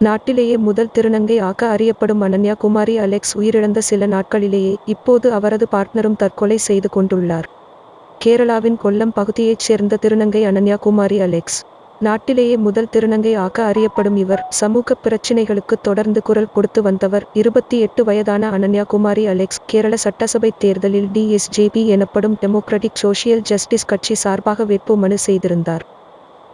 நாட்டிலேயே முதல் திருநங்கை ஆக்க அறியப்படும் அனன்யா குமாரி அலெக்ஸ் உயிரிழந்த சில நாட்களிலேயே இப்போது அவரது பார்ட்னரும் தற்கொலை செய்து கொண்டுள்ளார். கேரளாவின் கொல்லம் பகுதியைச் சேர்ந்த திருநங்கை அனன்யா குமாரி அலெக்ஸ். நாட்டிலேயே முதல் திருநங்கை ஆக்க அறியப்படும் இவர் சமூக பிரச்சினைகளுக்கு தொடர்ந்து குரல் கொடுத்து வந்தவர் இருபத்தி எட்டு வயதான அனன்யா குமாரி அலெக்ஸ். கேரள சட்டசபை தேர்தலில் டிஎஸ்ஜேபி எனப்படும் டெமோக்ராட்டிக் சோஷியல் ஜஸ்டிஸ் கட்சி சார்பாக வேட்புமனு செய்திருந்தார்.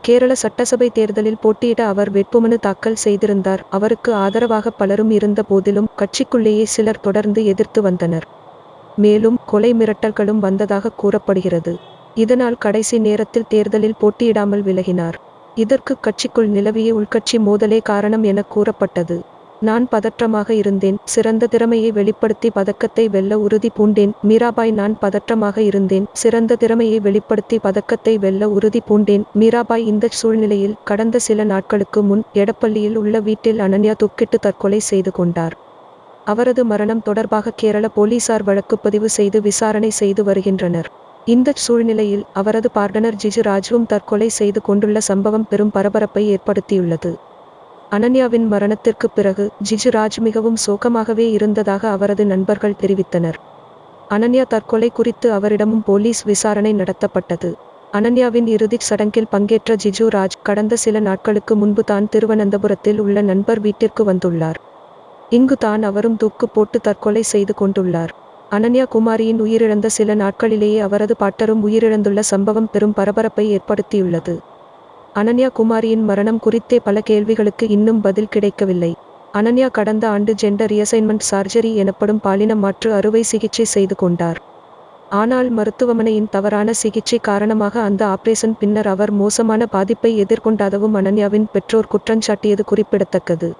கேரள சட்டசபை தேர்தலில் போட்டியிட அவர் வேட்புமனு தாக்கல் செய்திருந்தார். அவருக்கு ஆதரவாக பலரும் இருந்த போதிலும் கட்சிக்குள்ளேயே சிலர் தொடர்ந்து எதிர்த்து வந்தனர். மேலும் கொலை மிரட்டல்களும் வந்ததாக கூறப்படுகிறது. இதனால் கடைசி நேரத்தில் தேர்தலில் போட்டியிடாமல் விலகினார். இதற்கு கட்சிக்குள் நிலவிய உள்கட்சி மோதலே காரணம் என கூறப்பட்டது. நான் பதற்றமாக இருந்தேன். சிறந்த திறமையை வெளிப்படுத்தி பதக்கத்தை வெல்ல உறுதி பூண்டேன். மீராபாய் நான் பதற்றமாக இருந்தேன். சிறந்த திறமையை வெளிப்படுத்தி பதக்கத்தை வெல்ல உறுதி பூண்டேன். மீராபாய் இந்த சூழ்நிலையில் கடந்த சில நாட்களுக்கு முன் எடப்பள்ளியில் உள்ள வீட்டில் அனன்யா துக்கிட்டு தற்கொலை செய்து கொண்டார். அவரது மரணம் தொடர்பாக கேரள போலீசார் வழக்குப்பதிவு செய்து விசாரணை செய்து வருகின்றனர். இந்த சூழ்நிலையில் அவரது பார்டனர் ஜிஜு ராஜுவும் தற்கொலை செய்து கொண்டுள்ள சம்பவம் பெரும் பரபரப்பை ஏற்படுத்தியுள்ளது. அனன்யாவின் மரணத்திற்கு பிறகு ஜிஜு ராஜ் மிகவும் சோகமாகவே இருந்ததாக அவரது நண்பர்கள் தெரிவித்தனர். அனன்யா தற்கொலை குறித்து அவரிடமும் போலீஸ் விசாரணை நடத்தப்பட்டது. அனன்யாவின் இறுதிச் சடங்கில் பங்கேற்ற ஜிஜு ராஜ் கடந்த சில நாட்களுக்கு முன்பு தான் திருவனந்தபுரத்தில் உள்ள நண்பர் வீட்டிற்கு வந்துள்ளார். இங்கு தான் அவரும் தூக்கு போட்டு தற்கொலை செய்து கொண்டுள்ளார். அனன்யா குமாரியின் உயிரிழந்த சில நாட்களிலேயே அவரது பாட்டரும் உயிரிழந்துள்ள சம்பவம் பெரும் பரபரப்பை ஏற்படுத்தியுள்ளது. அனன்யா குமாரியின் மரணம் குறித்தே பல கேள்விகளுக்கு இன்னும் பதில் கிடைக்கவில்லை. அனன்யா கடந்த ஆண்டு ஜெண்டர் ரியசைன்மெண்ட் சார்ஜரி எனப்படும் பாலின மாற்று அறுவை சிகிச்சை செய்து கொண்டார். ஆனால் மருத்துவமனையின் தவறான சிகிச்சை காரணமாக அந்த ஆபரேஷன் பின்னர் அவர் மோசமான பாதிப்பை எதிர்கொண்டதவும் அனன்யாவின் பெற்றோர் குற்றஞ்சாட்டியது குறிப்பிடத்தக்கது.